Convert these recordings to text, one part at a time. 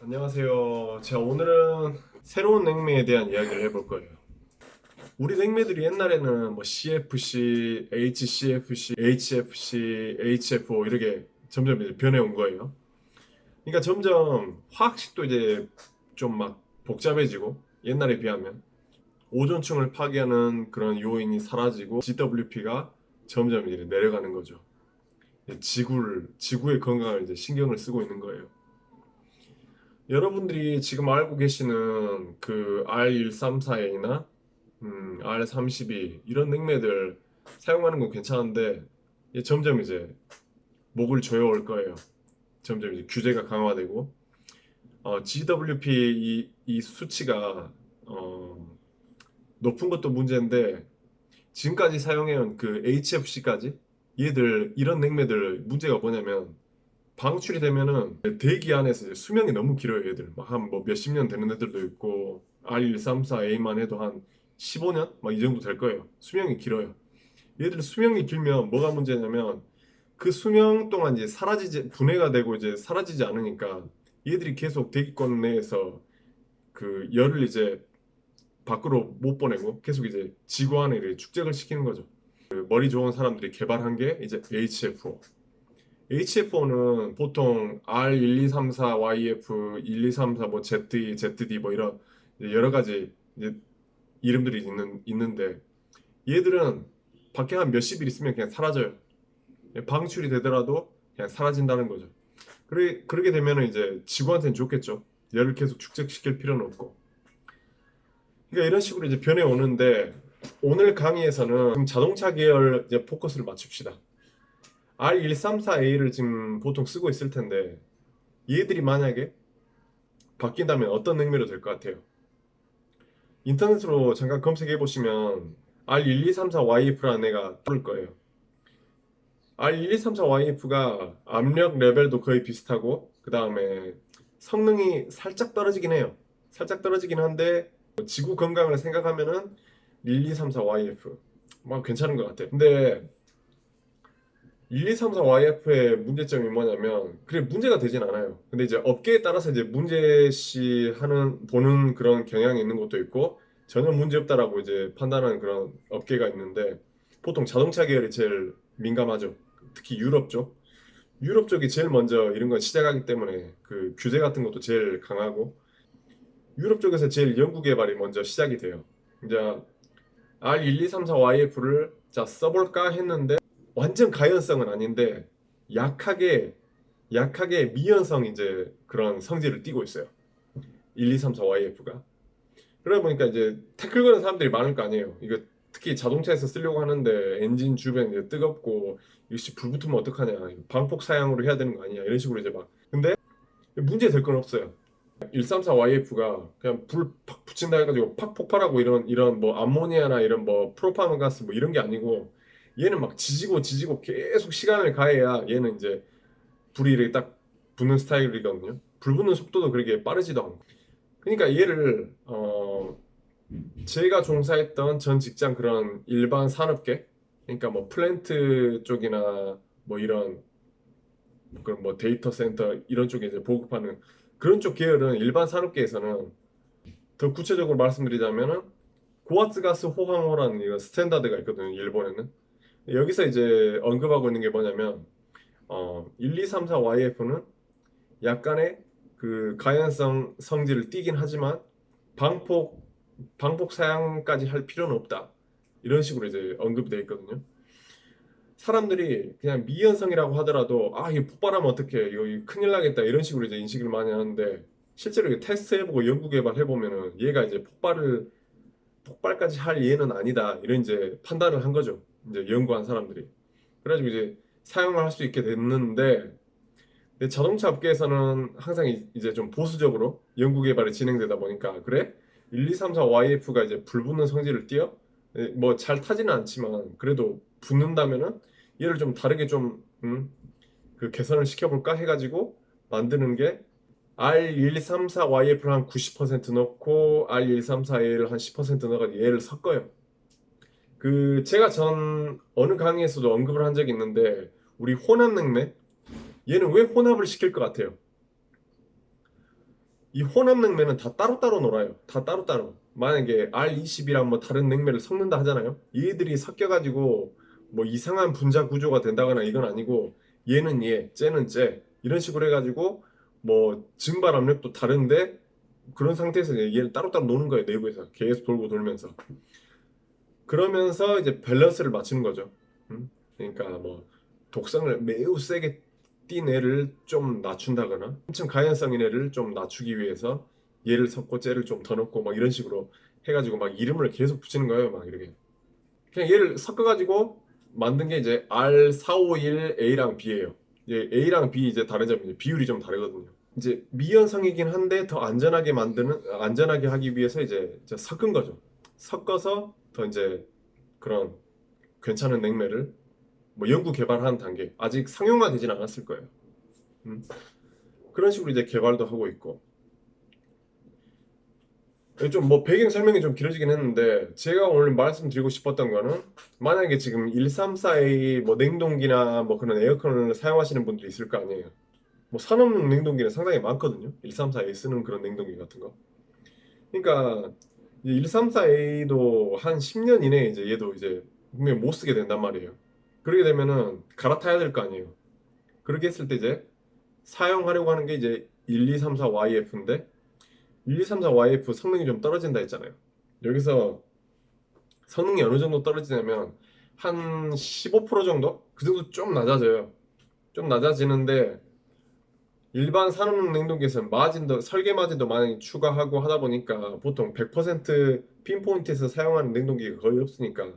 안녕하세요. 제가 오늘은 새로운 냉매에 대한 이야기를 해볼 거예요. 우리 냉매들이 옛날에는 뭐 CFC, HCFC, HFC, HFO 이렇게 점점 이제 변해온 거예요. 그러니까 점점 화학식도 이제 좀 막 복잡해지고 옛날에 비하면 오존층을 파괴하는 그런 요인이 사라지고 GWP가 점점 이제 내려가는 거죠. 지구를 지구의 건강을 이제 신경을 쓰고 있는 거예요. 여러분들이 지금 알고 계시는 그 R134A나 음, R32 이런 냉매들 사용하는 건 괜찮은데 점점 이제 목을 조여올 거예요. 점점 이제 규제가 강화되고 어, GWP 이, 이 수치가 어, 높은 것도 문제인데 지금까지 사용해온 그 HFC까지 얘들 이런 냉매들 문제가 뭐냐면 방출이 되면은 대기 안에서 수명이 너무 길어요 얘들. 한 뭐 몇십 년 되는 애들도 있고 R134A만 해도 한 15년? 막 이 정도 될 거예요. 수명이 길어요. 얘들 수명이 길면 뭐가 문제냐면 그 수명 동안 이제 사라지지 분해가 되고 이제 사라지지 않으니까 얘들이 계속 대기권 내에서 그 열을 이제 밖으로 못 보내고 계속 이제 지구 안에 축적을 시키는 거죠. 그 머리 좋은 사람들이 개발한 게 이제 HFO HFO는 보통 R1234YF, 1234, 뭐 ZE, ZD 뭐 이런 여러 가지 이름들이 있는, 있는데 얘들은 밖에 한 몇십 일 있으면 그냥 사라져요. 방출이 되더라도 그냥 사라진다는 거죠. 그래, 그렇게 되면 이제 지구한테는 좋겠죠. 열을 계속 축적시킬 필요는 없고. 그러니까 이런 식으로 이제 변해 오는데 오늘 강의에서는 자동차 계열 이제 포커스를 맞춥시다. R134A를 지금 보통 쓰고 있을 텐데 얘들이 만약에 바뀐다면 어떤 능력이 될것 같아요? 인터넷으로 잠깐 검색해 보시면 R1234YF라는 애가 떠올 거예요. R1234YF가 압력 레벨도 거의 비슷하고 그 다음에 성능이 살짝 떨어지긴 해요. 살짝 떨어지긴 한데 지구 건강을 생각하면은 1234YF 막 괜찮은 것 같아요. 근데 1234YF의 문제점이 뭐냐면 그게 문제가 되진 않아요. 근데 이제 업계에 따라서 이제 문제시 하는 보는 그런 경향이 있는 것도 있고 전혀 문제없다라고 이제 판단하는 그런 업계가 있는데 보통 자동차 계열이 제일 민감하죠. 특히 유럽 쪽. 유럽 쪽이 제일 먼저 이런 걸 시작하기 때문에 그 규제 같은 것도 제일 강하고 유럽 쪽에서 제일 연구 개발이 먼저 시작이 돼요. 이제 R1234YF를 자 써볼까 했는데 완전 가연성은 아닌데 약하게 약하게 미연성 이제 그런 성질을 띠고 있어요. 1, 2, 3, 4 YF가. 그러다 보니까 이제 태클 거는 사람들이 많을 거 아니에요. 이거 특히 자동차에서 쓰려고 하는데 엔진 주변 이제 뜨겁고 이것이 불 붙으면 어떡하냐. 방폭 사양으로 해야 되는 거 아니냐. 이런 식으로 이제 막. 근데 문제 될 건 없어요. 134 YF가 그냥 불 팍 붙인다 해가지고 팍 폭발하고 이런 이런 뭐 암모니아나 이런 뭐 프로파노 가스 뭐 이런 게 아니고 얘는 막 지지고 지지고 계속 시간을 가해야 얘는 이제 불이 이렇게 딱 붙는 스타일이거든요. 불 붙는 속도도 그렇게 빠르지도 않고. 그러니까 얘를 어 제가 종사했던 전 직장 그런 일반 산업계 그러니까 뭐 플랜트 쪽이나 뭐 이런 그런 뭐 데이터 센터 이런 쪽에 이제 보급하는 그런 쪽 계열은 일반 산업계에서는 더 구체적으로 말씀드리자면은 고와트 가스 호황호라는 이런 standard가 있거든요. 일본에는 여기서 이제 언급하고 있는 게 뭐냐면 어, 1, 2, 3, 4 YF는 약간의 그 가연성 성질을 띠긴 하지만 방폭 방폭 사양까지 할 필요는 없다. 이런 식으로 이제 언급이 되어 있거든요. 사람들이 그냥 미연성이라고 하더라도 아 이거 폭발하면 어떡해. 이거 큰일 나겠다. 이런 식으로 이제 인식을 많이 하는데 실제로 테스트 해보고 연구 개발 해보면은 얘가 이제 폭발을 폭발까지 할 얘는 아니다. 이런 이제 판단을 한 거죠 이제 연구한 사람들이. 그래가지고 이제 사용을 할 수 있게 됐는데 자동차 업계에서는 항상 이제 좀 보수적으로 연구 개발이 진행되다 보니까 그래? 1, 2, 3, 4 YF가 이제 불붙는 성질을 띄어? 뭐 잘 타지는 않지만 그래도 붙는다면은 얘를 좀 다르게 좀 음, 그 개선을 시켜볼까 해가지고 만드는 게 R1234YF를 한 90% 넣고 R1234A를 한 10% 넣어가지고 얘를 섞어요 그 제가 전 어느 강의에서도 언급을 한 적이 있는데 우리 혼합 냉매 얘는 왜 혼합을 시킬 것 같아요? 이 혼합 냉매는 다 따로따로 놀아요. 다 따로따로. 만약에 R20이랑 뭐 다른 냉매를 섞는다 하잖아요. 얘들이 섞여가지고 뭐 이상한 분자 구조가 된다거나 이건 아니고 얘는 얘, 쟤는 쟤 이런 식으로 해가지고 뭐 증발 압력도 다른데 그런 상태에서 얘를 따로따로 노는 거예요. 내부에서 계속 돌고 돌면서. 그러면서 이제 밸런스를 맞추는 거죠. 음? 그러니까 뭐 독성을 매우 세게 띈 애를 좀 낮춘다거나 엄청 가연성인 애를 좀 낮추기 위해서 얘를 섞고 쟤를 좀 더 넣고 막 이런 식으로 해가지고 막 이름을 계속 붙이는 거예요. 막 이렇게 그냥 얘를 섞어가지고 만든 게 이제 R451A랑 B예요. 이제 A랑 B 이제 다른 점이 비율이 좀 다르거든요. 이제 미연성이긴 한데 더 안전하게 만드는 안전하게 하기 위해서 이제 섞은 거죠. 섞어서 더 이제 그런 괜찮은 냉매를 뭐 연구 개발하는 단계 아직 상용화 되진 않았을 거예요. 음. 그런 식으로 이제 개발도 하고 있고 좀 뭐 배경 설명이 좀 길어지긴 했는데 제가 오늘 말씀드리고 싶었던 거는 만약에 지금 134A 뭐 냉동기나 뭐 그런 에어컨을 사용하시는 분들이 있을 거 아니에요. 뭐 산업용 냉동기는 상당히 많거든요. 134A 쓰는 그런 냉동기 같은 거. 그러니까 134A도 한 10년 이내에 이제 얘도 이제 분명히 못 쓰게 된단 말이에요. 그렇게 되면은 갈아타야 될 거 아니에요. 그렇게 했을 때 이제 사용하려고 하는 게 이제 1234YF인데 1234YF 성능이 좀 떨어진다 했잖아요. 여기서 성능이 어느 정도 떨어지냐면 한 15% 정도? 그 정도 좀 낮아져요. 좀 낮아지는데 일반 산업용 냉동기에서는 마진도 설계 마진도 많이 추가하고 하다 보니까 보통 100% 핀포인트에서 사용하는 냉동기가 거의 없으니까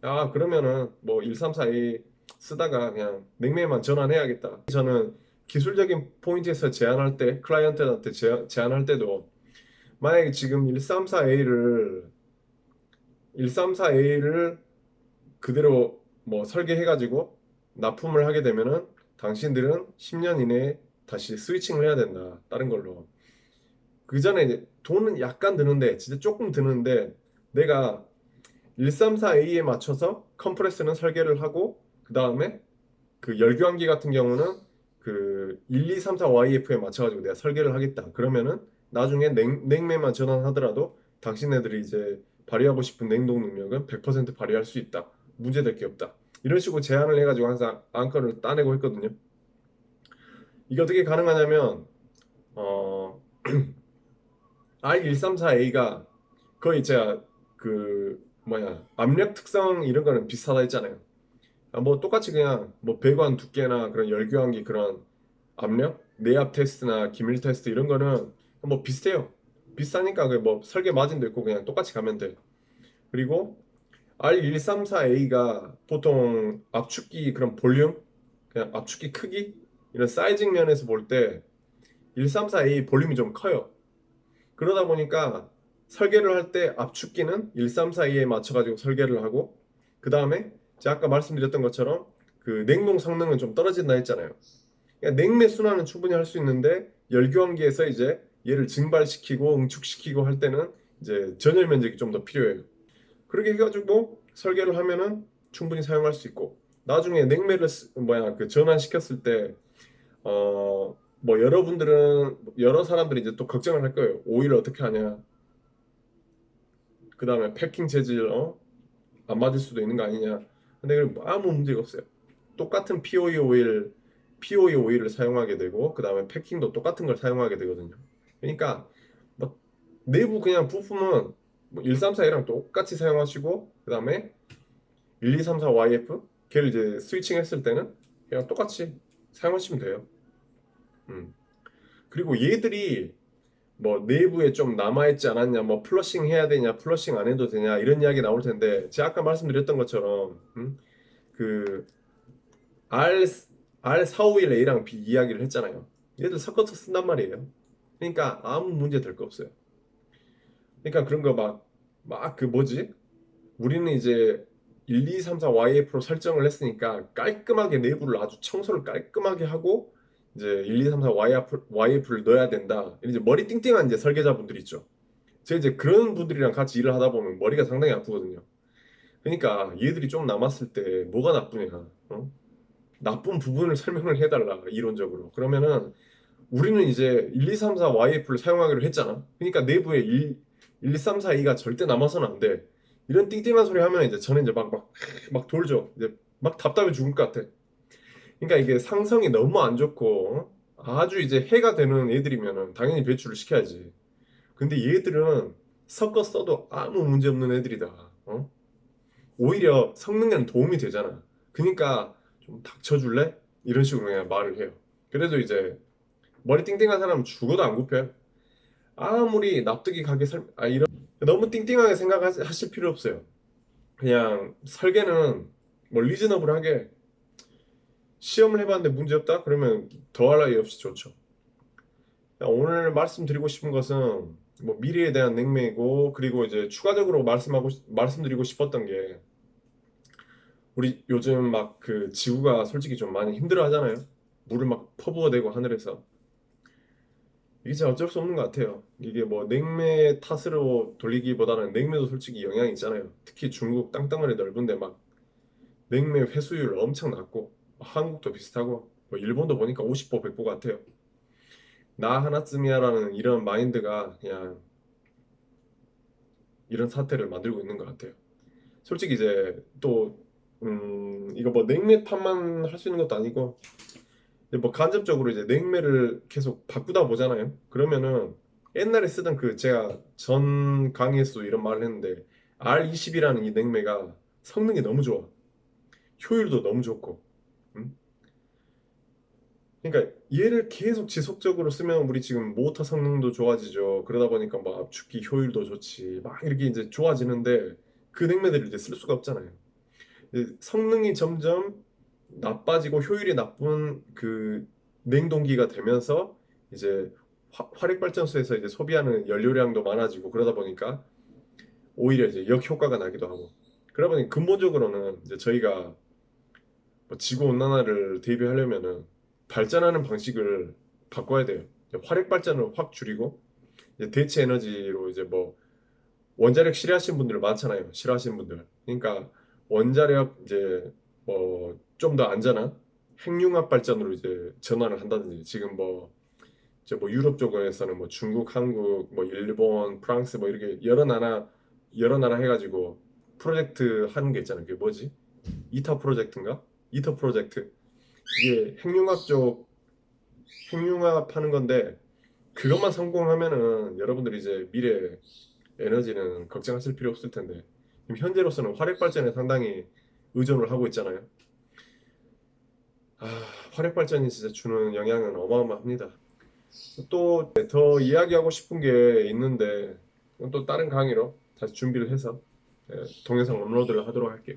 아 그러면은 뭐 134A 쓰다가 그냥 냉매만 전환해야겠다. 저는 기술적인 포인트에서 제안할 때 클라이언트한테 제, 제안 할 때도 만약에 지금 134A를 134A를 그대로 뭐 설계해 가지고 납품을 하게 되면은 당신들은 10년 이내에 다시 스위칭을 해야 된다. 다른 걸로. 그 전에 이제 돈은 약간 드는데 진짜 조금 드는데 내가 134A에 맞춰서 컴프레스는 설계를 하고 그 다음에 그 열교환기 같은 경우는 그 1234YF에 맞춰가지고 내가 설계를 하겠다. 그러면은 나중에 냉, 냉매만 전환하더라도 당신네들이 이제 발휘하고 싶은 냉동 능력은 100% 발휘할 수 있다. 문제될 게 없다. 이런 식으로 제안을 해가지고 항상 안건을 따내고 했거든요. 이게 어떻게 가능하냐면 어, R134A가 거의 제가 그 뭐야 압력 특성 이런 거는 비슷하다 했잖아요. 아, 뭐 똑같이 그냥 뭐 배관 두께나 그런 열교환기 그런 압력 내압 테스트나 기밀 테스트 이런 거는 뭐 비슷해요. 비슷하니까 그뭐 설계 마진도 있고 그냥 똑같이 가면 돼. 그리고 R134A가 보통 압축기 그런 볼륨 그냥 압축기 크기 이런 사이징 면에서 볼 때 134A 볼륨이 좀 커요. 그러다 보니까 설계를 할 때 압축기는 134A에 맞춰가지고 설계를 하고 그 다음에 제가 아까 말씀드렸던 것처럼 그 냉동 성능은 좀 떨어진다 했잖아요. 그러니까 냉매 순환은 충분히 할 수 있는데 열교환기에서 이제 얘를 증발시키고 응축시키고 할 때는 이제 전열 면적이 좀 더 필요해요. 그렇게 해가지고 설계를 하면은 충분히 사용할 수 있고 나중에 냉매를 쓰- 뭐야 그 전환시켰을 때 어, 뭐 여러분들은 여러 사람들이 이제 또 걱정을 할 거예요. 오일을 어떻게 하냐. 그 다음에 패킹 재질 어? 안 맞을 수도 있는 거 아니냐. 근데 그건 아무 문제가 없어요. 똑같은 POE 오일, POE 오일을 사용하게 되고 그 다음에 패킹도 똑같은 걸 사용하게 되거든요. 그러니까 뭐 내부 그냥 부품은 뭐 134A랑 똑같이 사용하시고 그 다음에 1234YF 걔를 이제 스위칭 했을 때는 그냥 똑같이 사용하시면 돼요. 음. 그리고 얘들이 뭐 내부에 좀 남아있지 않았냐, 뭐 플러싱 해야 되냐, 플러싱 안 해도 되냐 이런 이야기 나올 텐데 제가 아까 말씀드렸던 것처럼 음? 그 R R451A랑 B 이야기를 했잖아요. 얘들 섞어서 쓴단 말이에요. 그러니까 아무 문제 될 거 없어요. 그러니까 그런 거 막 막 그 뭐지? 우리는 이제 1, 2, 3, 4 YF로 설정을 했으니까 깔끔하게 내부를 아주 청소를 깔끔하게 하고 이제 1, 2, 3, 4 YF, YF를 넣어야 된다. 이제 머리 띵띵한 이제 설계자분들 있죠. 제가 이제 그런 분들이랑 같이 일을 하다 보면 머리가 상당히 아프거든요. 그러니까 얘들이 좀 남았을 때 뭐가 나쁘냐? 어? 나쁜 부분을 설명을 해달라 이론적으로. 그러면은 우리는 이제 1, 2, 3, 4 YF를 사용하기로 했잖아. 그러니까 내부에 1, 1 2, 3, 4, 2가 절대 남아서는 안 돼. 이런 띵띵한 소리 하면 이제 저는 이제 막, 막, 막 돌죠. 이제 막 답답해 죽을 것 같아. 그러니까 이게 상성이 너무 안 좋고 아주 이제 해가 되는 애들이면은 당연히 배출을 시켜야지. 근데 얘들은 섞어 써도 아무 문제 없는 애들이다. 어? 오히려 성능에는 도움이 되잖아. 그러니까 좀 닥쳐줄래? 이런 식으로 그냥 말을 해요. 그래도 이제 머리 띵띵한 사람은 죽어도 안 굽혀요. 아무리 납득이 가게 설, 아, 이런, 너무 띵띵하게 생각하실 필요 없어요. 그냥 설계는 뭐 리즈너블하게 시험을 해봤는데 문제 없다? 그러면 더할 나위 없이 좋죠. 오늘 말씀드리고 싶은 것은 뭐 미래에 대한 냉매이고 그리고 이제 추가적으로 말씀하고 싶- 말씀드리고 싶었던 게 우리 요즘 막 그 지구가 솔직히 좀 많이 힘들어 하잖아요. 물을 막 퍼부어대고 하늘에서 이게 진짜 어쩔 수 없는 것 같아요. 이게 뭐 냉매 탓으로 돌리기보다는 냉매도 솔직히 영향이 있잖아요. 특히 중국 땅덩어리 넓은데 막 냉매 회수율 엄청 낮고 한국도 비슷하고 뭐 일본도 보니까 50보 100보 같아요. 나 하나쯤이야 라는 이런 마인드가 그냥 이런 사태를 만들고 있는 것 같아요. 솔직히 이제 또 음, 이거 뭐 냉매 탓만 할 수 있는 것도 아니고 뭐 간접적으로 이제 냉매를 계속 바꾸다 보잖아요. 그러면은 옛날에 쓰던 그 제가 전 강의에서도 이런 말을 했는데 R20이라는 이 냉매가 성능이 너무 좋아. 효율도 너무 좋고. 음? 그러니까 얘를 계속 지속적으로 쓰면 우리 지금 모터 성능도 좋아지죠. 그러다 보니까 뭐 압축기 효율도 좋지. 막 이렇게 이제 좋아지는데 그 냉매들을 이제 쓸 수가 없잖아요. 성능이 점점 나빠지고 효율이 나쁜 그 냉동기가 되면서 이제 화, 화력 발전소에서 이제 소비하는 연료량도 많아지고 그러다 보니까 오히려 이제 역효과가 나기도 하고 그러다 보니 근본적으로는 이제 저희가 뭐 지구 온난화를 대비하려면은 발전하는 방식을 바꿔야 돼요. 화력 발전을 확 줄이고 대체 에너지로 이제 뭐 원자력 싫어하시는 분들 많잖아요. 싫어하시는 분들. 그러니까 원자력 이제 뭐 좀 더 안전한 핵융합 발전으로 이제 전환을 한다든지 지금 뭐 이제 뭐 유럽 쪽에서는 뭐 중국, 한국, 뭐 일본, 프랑스 뭐 이렇게 여러 나라 여러 나라 해가지고 프로젝트 하는 게 있잖아요. 그게 뭐지? 이터 프로젝트인가? 이터 프로젝트. 이게 핵융합 쪽 핵융합 하는 건데 그것만 성공하면은 여러분들이 이제 미래 에너지는 걱정하실 필요 없을 텐데 현재로서는 화력 발전에 상당히 의존을 하고 있잖아요. 아, 화력 발전이 진짜 주는 영향은 어마어마합니다. 또 더 이야기하고 싶은 게 있는데 또 다른 강의로 다시 준비를 해서 예, 동영상 업로드를 하도록 할게요.